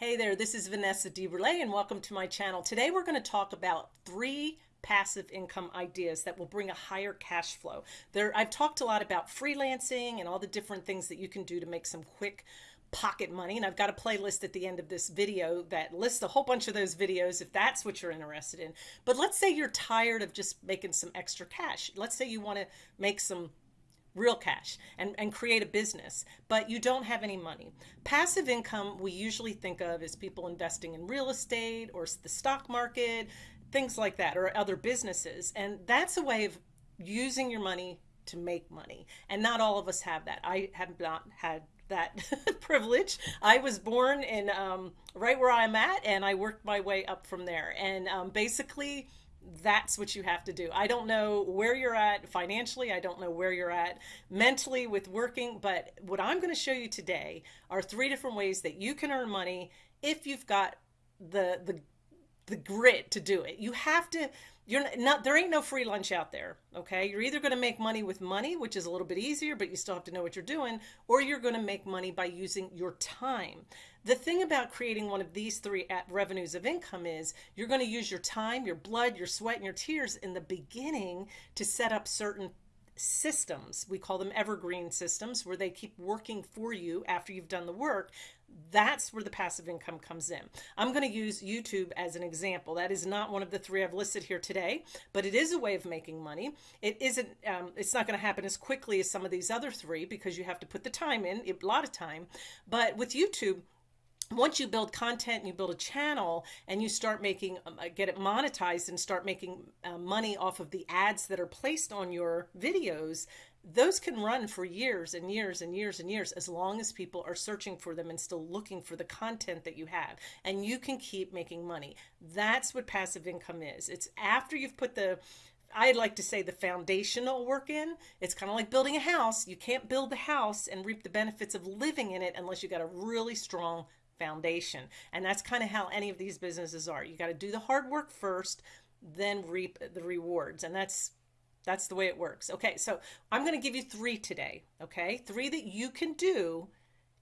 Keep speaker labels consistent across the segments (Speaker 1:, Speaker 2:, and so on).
Speaker 1: Hey there, this is Vanessa DeBrule and welcome to my channel. Today we're going to talk about three passive income ideas that will bring a higher cash flow. There, I've talked a lot about freelancing and all the different things that you can do to make some quick pocket money and I've got a playlist at the end of this video that lists a whole bunch of those videos if that's what you're interested in. But let's say you're tired of just making some extra cash. Let's say you want to make some real cash and, and create a business, but you don't have any money. Passive income we usually think of as people investing in real estate or the stock market, things like that, or other businesses. And that's a way of using your money to make money. And not all of us have that. I have not had that privilege. I was born in um, right where I'm at, and I worked my way up from there. And um, basically, that's what you have to do. I don't know where you're at financially. I don't know where you're at mentally with working, but what I'm going to show you today are three different ways that you can earn money if you've got the the the grit to do it. You have to you're not there ain't no free lunch out there okay you're either going to make money with money which is a little bit easier but you still have to know what you're doing or you're going to make money by using your time the thing about creating one of these three revenues of income is you're going to use your time your blood your sweat and your tears in the beginning to set up certain systems. We call them evergreen systems where they keep working for you after you've done the work. That's where the passive income comes in. I'm going to use YouTube as an example. That is not one of the three I've listed here today, but it is a way of making money. It isn't, um, it's not going to happen as quickly as some of these other three because you have to put the time in, a lot of time. But with YouTube, once you build content and you build a channel and you start making um, uh, get it monetized and start making uh, money off of the ads that are placed on your videos those can run for years and years and years and years as long as people are searching for them and still looking for the content that you have and you can keep making money that's what passive income is it's after you've put the I'd like to say the foundational work in. It's kind of like building a house. You can't build the house and reap the benefits of living in it unless you got a really strong foundation. And that's kind of how any of these businesses are. You got to do the hard work first, then reap the rewards. And that's that's the way it works. Okay, so I'm going to give you three today. Okay, three that you can do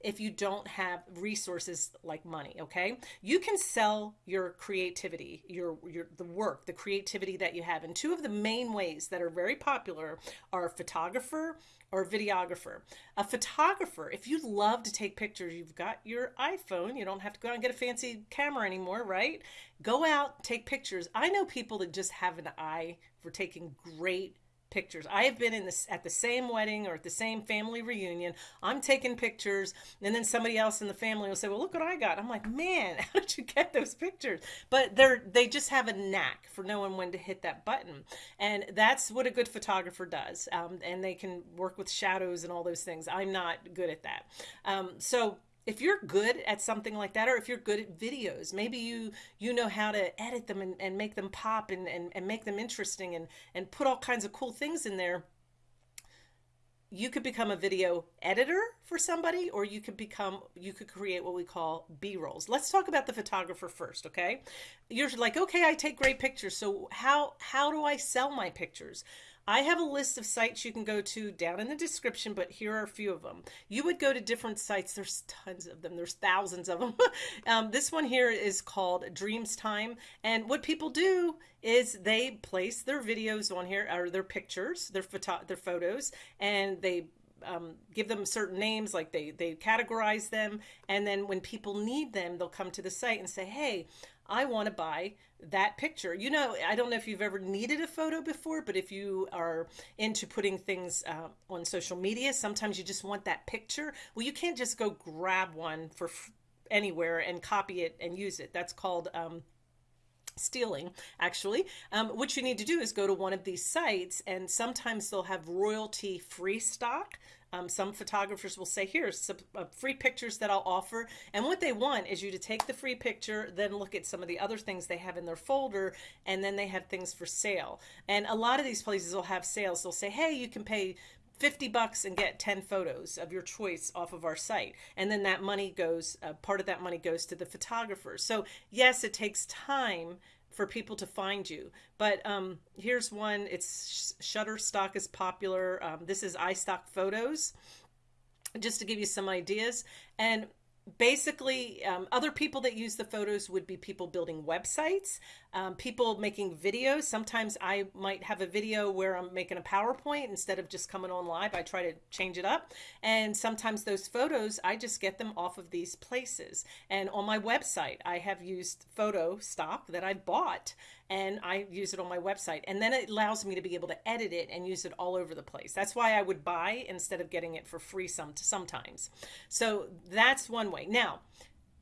Speaker 1: if you don't have resources like money okay? You can sell your creativity your your the work the creativity that you have. And two of the main ways that are very popular are photographer or videographer. A photographer if you love to take pictures you've got your iphone you don't have to go out and get a fancy camera anymore right? Go out take pictures. I know people that just have an eye for taking great pictures. I have been in this at the same wedding or at the same family reunion. I'm taking pictures, and then somebody else in the family will say, "Well, look what I got." I'm like, "Man, how did you get those pictures?" But they're they just have a knack for knowing when to hit that button, and that's what a good photographer does. Um, and they can work with shadows and all those things. I'm not good at that. Um, so if you're good at something like that or if you're good at videos maybe you you know how to edit them and, and make them pop and, and, and make them interesting and and put all kinds of cool things in there you could become a video editor for somebody or you could become you could create what we call b-rolls. Let's talk about the photographer first okay? You're like okay i take great pictures so how how do i sell my pictures I have a list of sites you can go to down in the description, but here are a few of them. You would go to different sites. There's tons of them. There's thousands of them. um, this one here is called Dreamstime. And what people do is they place their videos on here, or their pictures, their, photo their photos, and they um, give them certain names, like they, they categorize them. And then when people need them, they'll come to the site and say, hey, I want to buy that picture. You know, I don't know if you've ever needed a photo before, but if you are into putting things uh, on social media, sometimes you just want that picture. Well, you can't just go grab one for anywhere and copy it and use it. That's called um, stealing actually um, what you need to do is go to one of these sites and sometimes they'll have royalty free stock um, some photographers will say, here's some uh, free pictures that I'll offer. And what they want is you to take the free picture, then look at some of the other things they have in their folder, and then they have things for sale. And a lot of these places will have sales. They'll say, hey, you can pay 50 bucks and get 10 photos of your choice off of our site. And then that money goes, uh, part of that money goes to the photographers. So yes, it takes time for people to find you. But um, here's one. It's Shutterstock is popular. Um, this is iStock Photos, just to give you some ideas. And basically, um, other people that use the photos would be people building websites, um, people making videos. Sometimes I might have a video where I'm making a PowerPoint instead of just coming on live. I try to change it up. And sometimes those photos, I just get them off of these places. And on my website, I have used photo stock that I bought and I use it on my website. And then it allows me to be able to edit it and use it all over the place. That's why I would buy instead of getting it for free some sometimes. So that's one way. Now,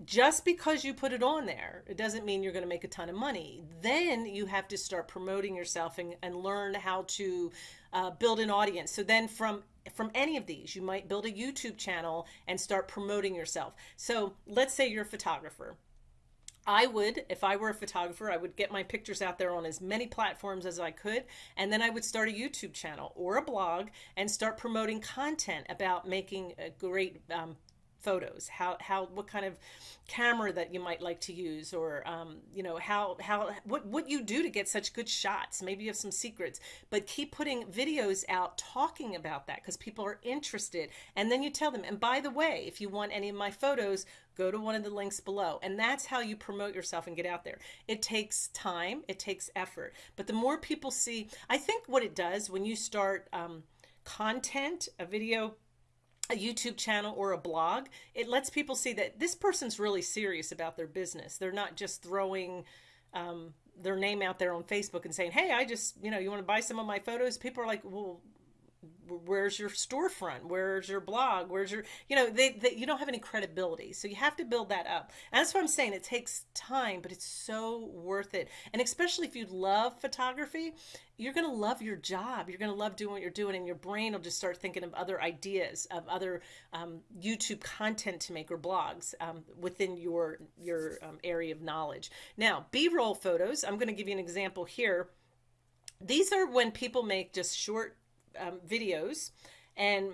Speaker 1: just because you put it on there, it doesn't mean you're going to make a ton of money. Then you have to start promoting yourself and, and learn how to uh, build an audience. So then from from any of these, you might build a YouTube channel and start promoting yourself. So let's say you're a photographer I would, if I were a photographer, I would get my pictures out there on as many platforms as I could. And then I would start a YouTube channel or a blog and start promoting content about making a great um, photos? How how what kind of camera that you might like to use or um, you know how how what what you do to get such good shots? Maybe you have some secrets but keep putting videos out talking about that because people are interested. And then you tell them and by the way if you want any of my photos go to one of the links below. And that's how you promote yourself and get out there. It takes time it takes effort. But the more people see i think what it does when you start um, content a video a YouTube channel or a blog, it lets people see that this person's really serious about their business. They're not just throwing um, their name out there on Facebook and saying, hey, I just, you know, you want to buy some of my photos? People are like, well, where's your storefront? Where's your blog? Where's your you know they, they, you don't have any credibility. So you have to build that up. And that's what i'm saying. It takes time but it's so worth it. And especially if you love photography you're going to love your job. You're going to love doing what you're doing and your brain will just start thinking of other ideas of other um, youtube content to make or blogs um, within your your um, area of knowledge. Now b-roll photos i'm going to give you an example here. These are when people make just short um, videos. And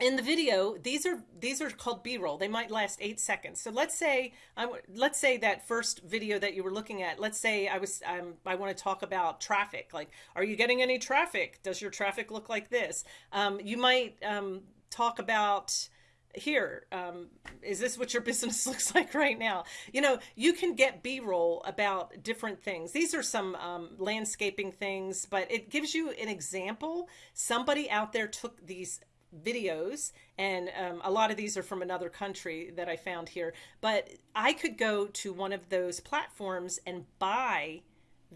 Speaker 1: in the video these are these are called b-roll. They might last eight seconds. So let's say I'm, let's say that first video that you were looking at let's say i was um, i want to talk about traffic. Like are you getting any traffic? Does your traffic look like this? Um, you might um, talk about here um, is this what your business looks like right now? You know you can get b-roll about different things. These are some um, landscaping things but it gives you an example. Somebody out there took these videos and um, a lot of these are from another country that i found here but i could go to one of those platforms and buy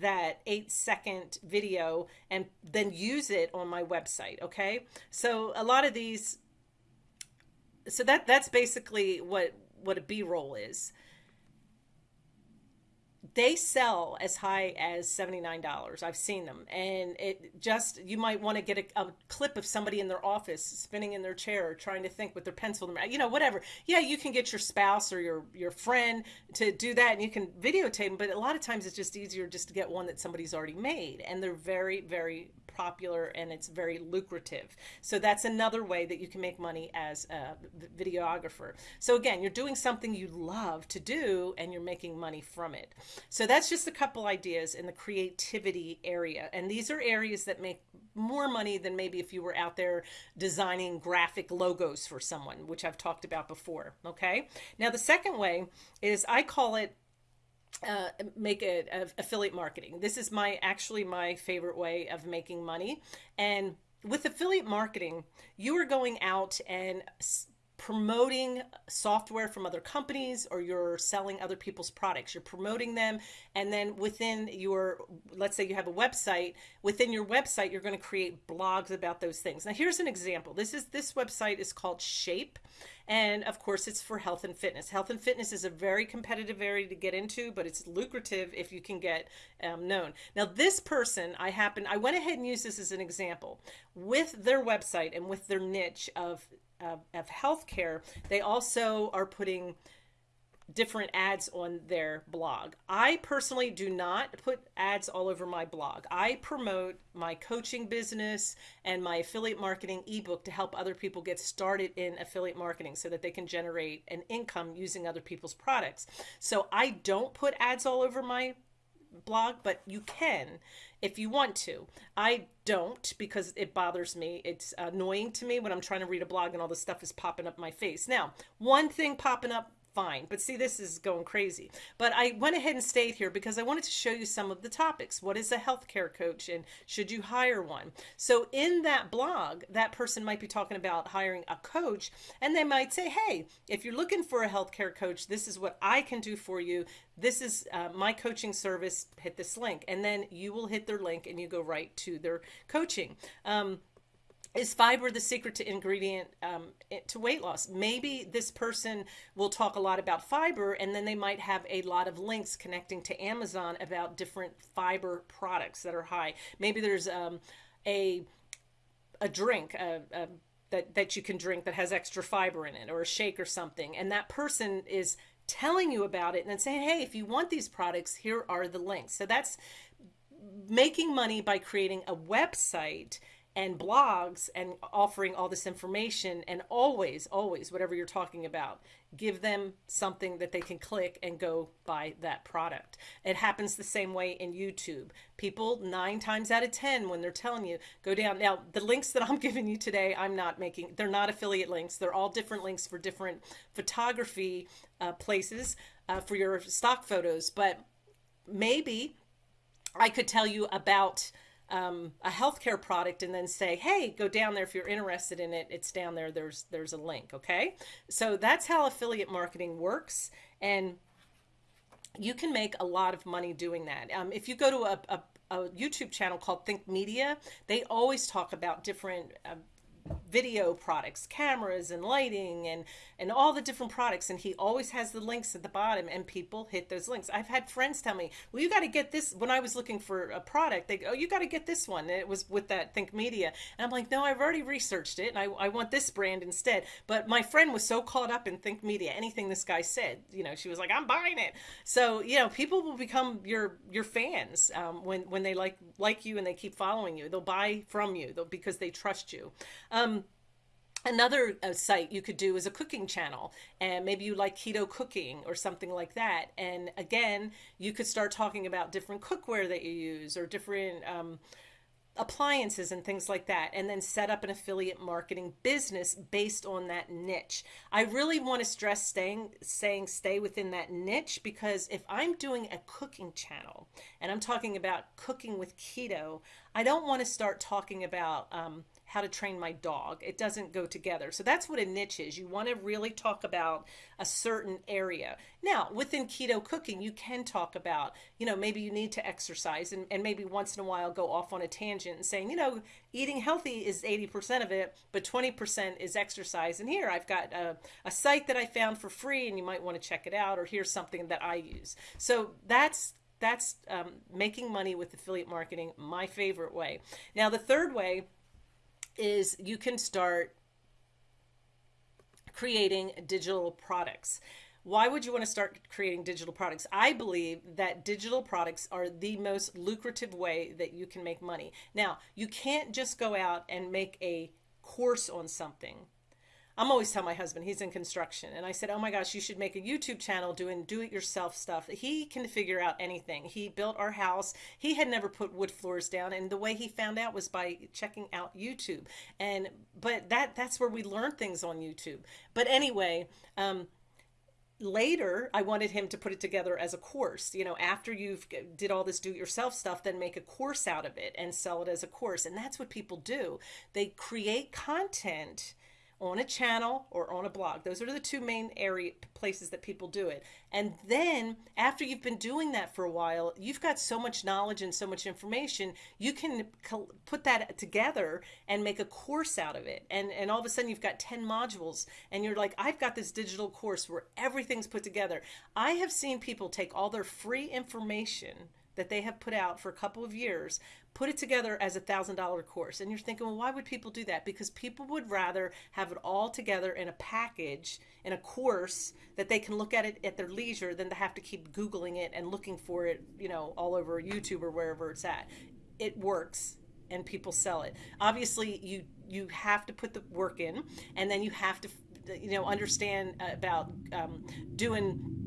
Speaker 1: that eight second video and then use it on my website okay? So a lot of these so that that's basically what what a b-roll is. They sell as high as $79 i've seen them. And it just you might want to get a, a, clip of somebody in their office spinning in their chair trying to think with their pencil you know whatever. Yeah you can get your spouse or your your friend to do that and you can videotape them but a lot of times it's just easier just to get one that somebody's already made. And they're very very popular and it's very lucrative. So that's another way that you can make money as a videographer. So again, you're doing something you love to do and you're making money from it. So that's just a couple ideas in the creativity area. And these are areas that make more money than maybe if you were out there designing graphic logos for someone, which I've talked about before. Okay. Now, the second way is I call it uh, make it affiliate marketing. This is my actually my favorite way of making money. And with affiliate marketing, you are going out and promoting software from other companies or you're selling other people's products you're promoting them and then within your let's say you have a website within your website you're going to create blogs about those things now here's an example this is this website is called shape and of course it's for health and fitness. Health and fitness is a very competitive area to get into but it's lucrative if you can get um, known. Now this person i happen i went ahead and used this as an example. With their website and with their niche of of, of healthcare, they also are putting different ads on their blog. I personally do not put ads all over my blog. I promote my coaching business and my affiliate marketing ebook to help other people get started in affiliate marketing so that they can generate an income using other people's products. So I don't put ads all over my blog, but you can if you want to. I don't because it bothers me. It's annoying to me when I'm trying to read a blog and all this stuff is popping up my face. Now, one thing popping up fine. But see, this is going crazy. But I went ahead and stayed here because I wanted to show you some of the topics. What is a healthcare coach and should you hire one? So in that blog, that person might be talking about hiring a coach and they might say, hey, if you're looking for a healthcare coach, this is what I can do for you. This is uh, my coaching service. Hit this link. And then you will hit their link and you go right to their coaching. Um, is fiber the secret to ingredient um, to weight loss? Maybe this person will talk a lot about fiber and then they might have a lot of links connecting to amazon about different fiber products that are high. Maybe there's um, a a drink a, a, that, that you can drink that has extra fiber in it or a shake or something and that person is telling you about it and then saying hey if you want these products here are the links. So that's making money by creating a website and blogs and offering all this information and always always whatever you're talking about give them something that they can click and go buy that product. It happens the same way in youtube. People nine times out of ten when they're telling you go down. Now the links that i'm giving you today i'm not making they're not affiliate links. They're all different links for different photography uh, places uh, for your stock photos. But maybe i could tell you about um, a healthcare product and then say, hey, go down there if you're interested in it. It's down there. There's there's a link. Okay, so that's how affiliate marketing works, and you can make a lot of money doing that. Um, if you go to a, a, a, YouTube channel called Think Media, they always talk about different uh, video products, cameras and lighting and and all the different products and he always has the links at the bottom and people hit those links. I've had friends tell me, "Well, you got to get this when I was looking for a product. They go, "Oh, you got to get this one." And it was with that Think Media. And I'm like, "No, I've already researched it and I I want this brand instead." But my friend was so caught up in Think Media, anything this guy said, you know, she was like, "I'm buying it." So, you know, people will become your your fans um, when when they like like you and they keep following you. They'll buy from you because they trust you. Um, another uh, site you could do is a cooking channel and maybe you like keto cooking or something like that. And again you could start talking about different cookware that you use or different um, appliances and things like that and then set up an affiliate marketing business based on that niche. I really want to stress staying saying stay within that niche because if i'm doing a cooking channel and i'm talking about cooking with keto i don't want to start talking about um, how to train my dog. It doesn't go together. So that's what a niche is. You want to really talk about a certain area. Now, within keto cooking, you can talk about, you know, maybe you need to exercise and, and maybe once in a while go off on a tangent and saying, you know, eating healthy is 80% of it, but 20% is exercise. And here I've got a, a site that I found for free and you might want to check it out or here's something that I use. So that's that's um, making money with affiliate marketing, my favorite way. Now, the third way is you can start creating digital products. Why would you want to start creating digital products? I believe that digital products are the most lucrative way that you can make money. Now, you can't just go out and make a course on something I'm always telling my husband he's in construction, and I said, "Oh my gosh, you should make a YouTube channel doing do-it-yourself stuff." He can figure out anything. He built our house. He had never put wood floors down, and the way he found out was by checking out YouTube. And but that that's where we learn things on YouTube. But anyway. Um, later i wanted him to put it together as a course you know after you've did all this do it yourself stuff then make a course out of it and sell it as a course and that's what people do they create content on a channel or on a blog. Those are the two main area places that people do it. And then after you've been doing that for a while, you've got so much knowledge and so much information, you can put that together and make a course out of it. And and all of a sudden you've got 10 modules and you're like, I've got this digital course where everything's put together. I have seen people take all their free information that they have put out for a couple of years, put it together as a thousand dollar course. And you're thinking, well, why would people do that? Because people would rather have it all together in a package, in a course that they can look at it at their leisure than to have to keep Googling it and looking for it, you know, all over YouTube or wherever it's at. It works and people sell it. Obviously, you you have to put the work in, and then you have to, you know, understand about um, doing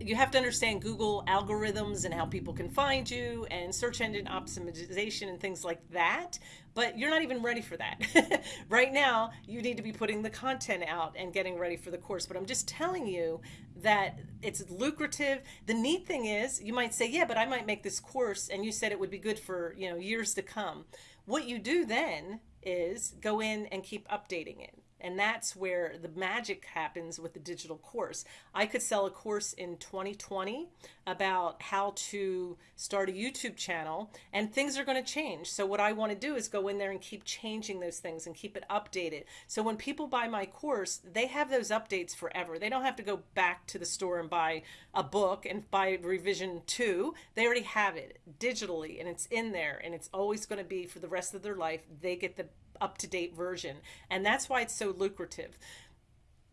Speaker 1: you have to understand Google algorithms and how people can find you and search engine optimization and things like that. But you're not even ready for that. right now, you need to be putting the content out and getting ready for the course. But I'm just telling you that it's lucrative. The neat thing is, you might say, yeah, but I might make this course and you said it would be good for, you know, years to come. What you do then is go in and keep updating it. And that's where the magic happens with the digital course. I could sell a course in 2020 about how to start a YouTube channel, and things are going to change. So, what I want to do is go in there and keep changing those things and keep it updated. So, when people buy my course, they have those updates forever. They don't have to go back to the store and buy a book and buy revision two. They already have it digitally, and it's in there, and it's always going to be for the rest of their life. They get the up to date version. And that's why it's so lucrative.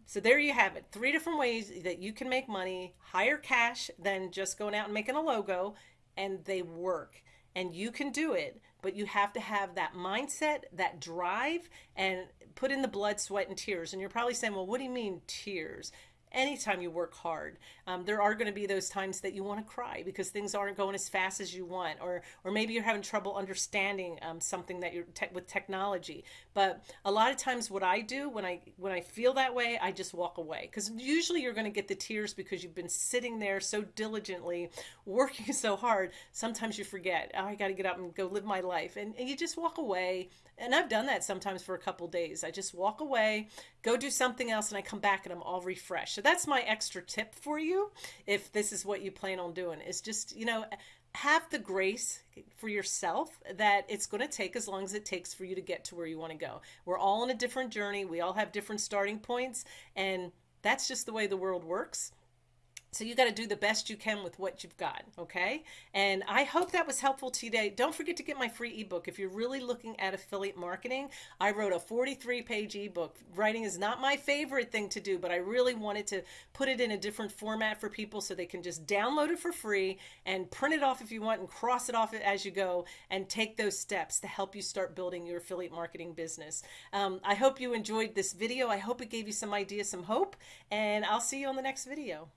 Speaker 1: So there you have it. Three different ways that you can make money, higher cash than just going out and making a logo, and they work. And you can do it, but you have to have that mindset, that drive, and put in the blood, sweat, and tears. And you're probably saying, well, what do you mean tears? Anytime you work hard. Um, there are going to be those times that you want to cry because things aren't going as fast as you want, or or maybe you're having trouble understanding um, something that you're te- with technology. But a lot of times, what I do when I when I feel that way, I just walk away because usually you're going to get the tears because you've been sitting there so diligently, working so hard. Sometimes you forget, oh, I got to get up and go live my life, and, and you just walk away. And I've done that sometimes for a couple days. I just walk away, go do something else, and I come back and I'm all refreshed So that's my extra tip for you if this is what you plan on doing is just, you know, have the grace for yourself that it's going to take as long as it takes for you to get to where you want to go. We're all on a different journey. We all have different starting points and that's just the way the world works. So you got to do the best you can with what you've got, okay? And I hope that was helpful today. Don't forget to get my free ebook. If you're really looking at affiliate marketing, I wrote a 43-page ebook. Writing is not my favorite thing to do, but I really wanted to put it in a different format for people so they can just download it for free and print it off if you want and cross it off as you go and take those steps to help you start building your affiliate marketing business. Um, I hope you enjoyed this video. I hope it gave you some ideas, some hope, and I'll see you on the next video.